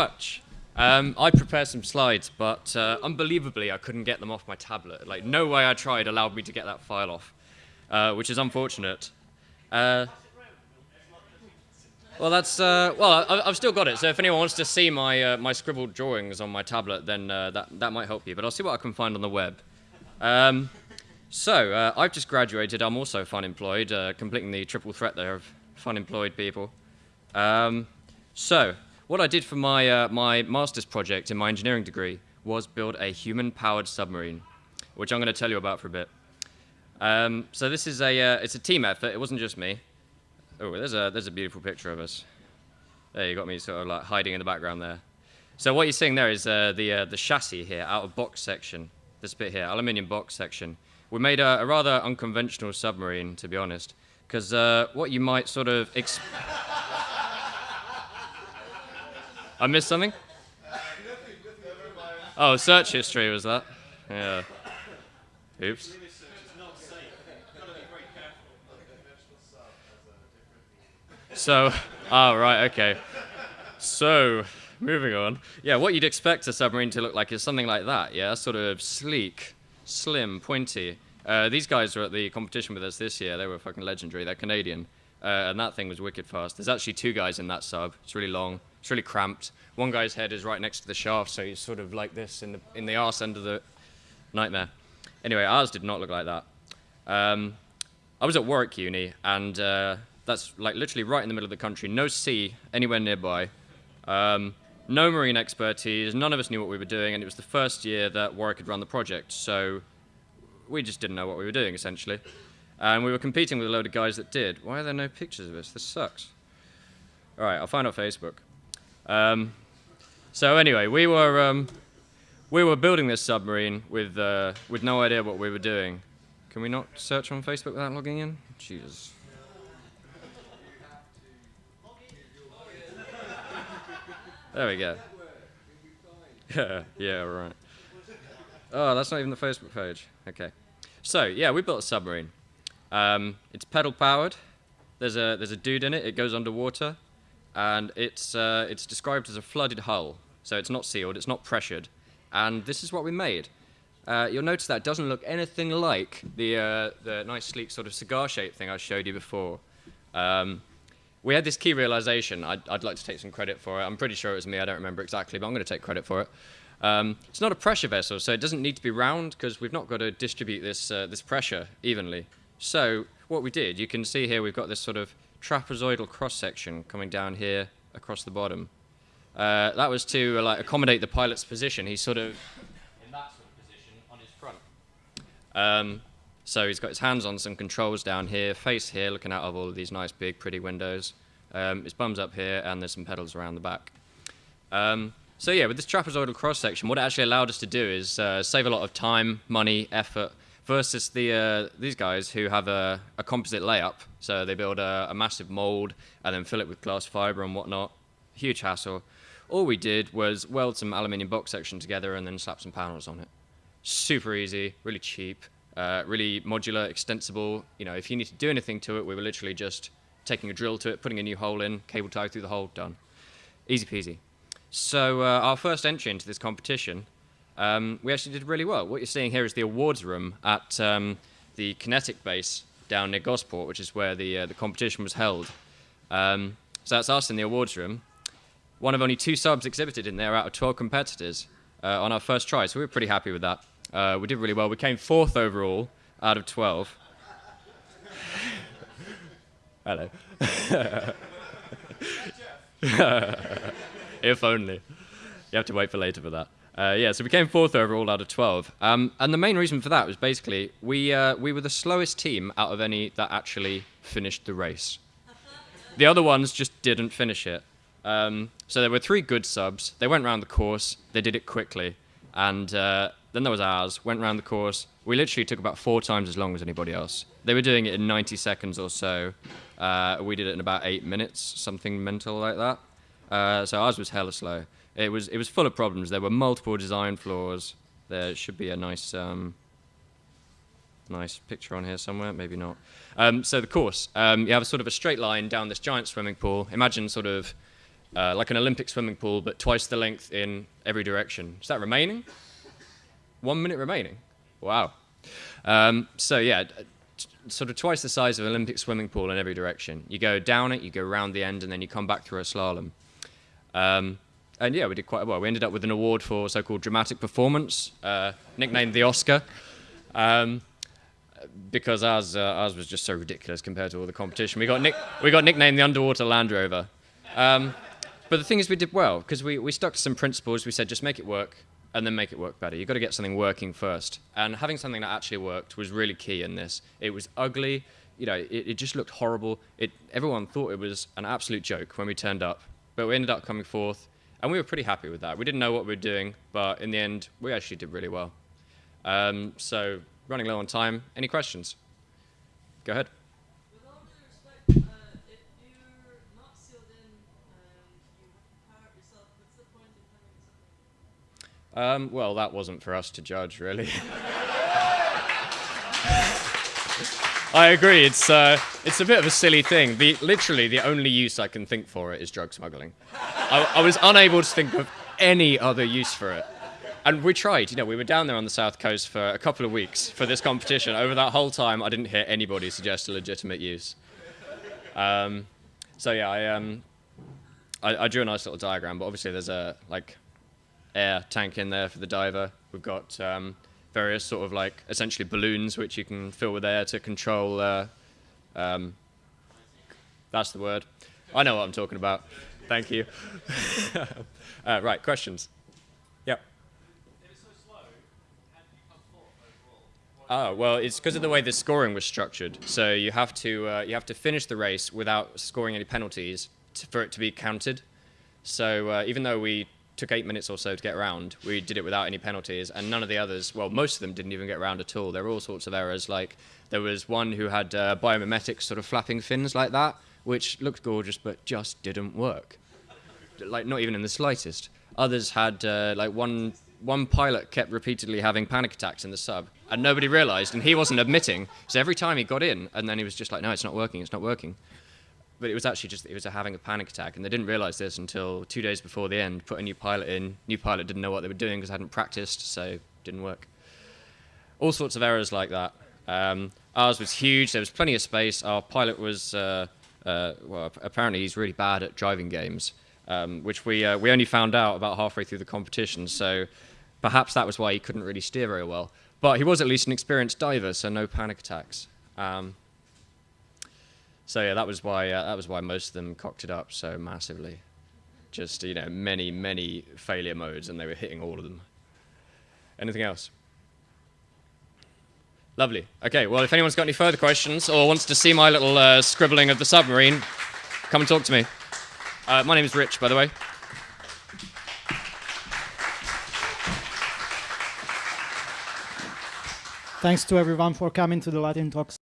much. Um, I prepared some slides, but uh, unbelievably, I couldn't get them off my tablet. Like, no way I tried allowed me to get that file off, uh, which is unfortunate. Uh, well, that's uh, well. I, have still got it. So if anyone wants to see my uh, my scribbled drawings on my tablet, then uh, that that might help you. But I'll see what I can find on the web. Um, so I've just graduated. I'm also fun employed, completing the triple threat there of fun employed people. Um, so what I did for my, uh, my master's project in my engineering degree was build a human-powered submarine, which I'm going to tell you about for a bit. Um, so this is a, uh, it's a team effort. It wasn't just me. Oh, there's a, there's a beautiful picture of us. There, you got me sort of like hiding in the background there. So what you're seeing there is uh, the, uh, the chassis here, out of box section. This bit here, aluminium box section. We made a, a rather unconventional submarine, to be honest, because uh, what you might sort of... I missed something? Oh, search history was that? Yeah. Oops. So, oh, right, okay. So, moving on. Yeah, what you'd expect a submarine to look like is something like that, yeah? Sort of sleek, slim, pointy. Uh, these guys were at the competition with us this year. They were fucking legendary. They're Canadian. Uh, and that thing was wicked fast. There's actually two guys in that sub. It's really long. It's really cramped. One guy's head is right next to the shaft, so he's sort of like this in the in the arse end of the nightmare. Anyway, ours did not look like that. Um, I was at Warwick Uni, and uh, that's like literally right in the middle of the country. No sea anywhere nearby. Um, no marine expertise. None of us knew what we were doing, and it was the first year that Warwick had run the project, so we just didn't know what we were doing essentially. And we were competing with a load of guys that did. Why are there no pictures of us? This sucks. All right, I'll find out Facebook. Um, so anyway, we were um, we were building this submarine with uh, with no idea what we were doing. Can we not search on Facebook without logging in? Jesus. There we go. Yeah, yeah, right. Oh, that's not even the Facebook page. Okay. So, yeah, we built a submarine. Um, it's pedal powered. There's a, there's a dude in it. It goes underwater and it's, uh, it's described as a flooded hull. So it's not sealed, it's not pressured. And this is what we made. Uh, you'll notice that doesn't look anything like the, uh, the nice sleek sort of cigar-shaped thing I showed you before. Um, we had this key realization. I'd, I'd, like to take some credit for it. I'm pretty sure it was me. I don't remember exactly, but I'm going to take credit for it. Um, it's not a pressure vessel, so it doesn't need to be round because we've not got to distribute this, uh, this pressure evenly. So what we did, you can see here we've got this sort of trapezoidal cross-section coming down here across the bottom. Uh, that was to uh, like accommodate the pilot's position. He's sort of in that sort of position on his front. Um, so he's got his hands on some controls down here, face here, looking out of all of these nice big pretty windows. Um, his bum's up here, and there's some pedals around the back. Um, so yeah, with this trapezoidal cross-section, what it actually allowed us to do is uh, save a lot of time, money, effort, versus the uh, these guys who have a, a, composite layup. So they build a, a, massive mold and then fill it with glass fiber and whatnot. Huge hassle. All we did was weld some aluminium box section together and then slap some panels on it. Super easy, really cheap, uh, really modular, extensible. You know, if you need to do anything to it, we were literally just taking a drill to it, putting a new hole in, cable tie through the hole, done. Easy peasy. So uh, our first entry into this competition um, we actually did really well. What you're seeing here is the awards room at um, the QinetiQ base down near Gosport, which is where the, uh, the competition was held. Um, so that's us in the awards room. One of only two subs exhibited in there out of 12 competitors uh, on our first try, so we were pretty happy with that. Uh, we did really well. We came fourth overall out of 12. Hello. if only. You have to wait for later for that. Uh, yeah, so we came fourth overall out of 12. Um, and the main reason for that was basically we, uh, we were the slowest team out of any that actually finished the race. The other ones just didn't finish it. Um, so there were three good subs. They went around the course. They did it quickly. And uh, then there was ours, went around the course. We literally took about four times as long as anybody else. They were doing it in 90 seconds or so. Uh, we did it in about eight minutes, something mental like that. Uh, so ours was hella slow. It was it was full of problems. There were multiple design flaws. There should be a nice um, nice picture on here somewhere. Maybe not. Um, so the course, um, you have a sort of a straight line down this giant swimming pool. Imagine sort of uh, like an Olympic swimming pool, but twice the length in every direction. Is that remaining? One minute remaining. Wow. Um, so yeah, sort of twice the size of an Olympic swimming pool in every direction. You go down it, you go around the end, and then you come back through a slalom. And yeah, we did quite well. We ended up with an award for so-called dramatic performance, uh, nicknamed the Oscar, um, because ours uh, ours was just so ridiculous compared to all the competition. We got nick- we got nicknamed the Underwater Land Rover. Um, but the thing is, we did well because we, we stuck to some principles. We said just make it work and then make it work better. You've got to get something working first. And having something that actually worked was really key in this. It was ugly. You know, it, it just looked horrible. It, everyone thought it was an absolute joke when we turned up. But we ended up coming fourth and we were pretty happy with that. We didn't know what we were doing, but in the end, we actually did really well. Um, so, running low on time. Any questions? Go ahead. With all due respect, uh, if you're not sealed in and you power up yourself, what's the point in having something? Um, well, that wasn't for us to judge, really. I agree. It's uh, it's a bit of a silly thing. The literally the only use I can think for it is drug smuggling. I, I was unable to think of any other use for it. And we tried. You know, we were down there on the south coast for a couple of weeks for this competition. Over that whole time, I didn't hear anybody suggest a legitimate use. Um, so yeah, I um, I, I drew a nice little diagram, but obviously there's a like air tank in there for the diver. We've got um, various sort of like essentially balloons which you can fill with air to control. Uh, um, that's the word. I know what I'm talking about. Thank you. uh, right, questions? Yep. Oh well, it's because of the way the scoring was structured. So you have to uh, you have to finish the race without scoring any penalties to, for it to be counted. So uh, even though we took eight minutes or so to get around, we did it without any penalties, and none of the others, well, most of them didn't even get around at all. There were all sorts of errors. Like there was one who had uh, biomimetic sort of flapping fins like that, which looked gorgeous but just didn't work. Like not even in the slightest. Others had uh, like one one pilot kept repeatedly having panic attacks in the sub, and nobody realised, and he wasn't admitting. So every time he got in, and then he was just like, "No, it's not working. It's not working." But it was actually just it was having a panic attack, and they didn't realise this until two days before the end. Put a new pilot in. New pilot didn't know what they were doing because hadn't practiced, so didn't work. All sorts of errors like that. Um, ours was huge. There was plenty of space. Our pilot was uh, uh, well, apparently he's really bad at driving games, um, which we uh, we only found out about halfway through the competition. So perhaps that was why he couldn't really steer very well. But he was at least an experienced diver, so no panic attacks. Um, so yeah, that was why uh, that was why most of them cocked it up so massively. Just you know, many many failure modes, and they were hitting all of them. Anything else? Lovely. Okay. Well, if anyone's got any further questions or wants to see my little uh, scribbling of the submarine, come and talk to me. Uh, my name is Rich, by the way. Thanks to everyone for coming to the Lightning Talks.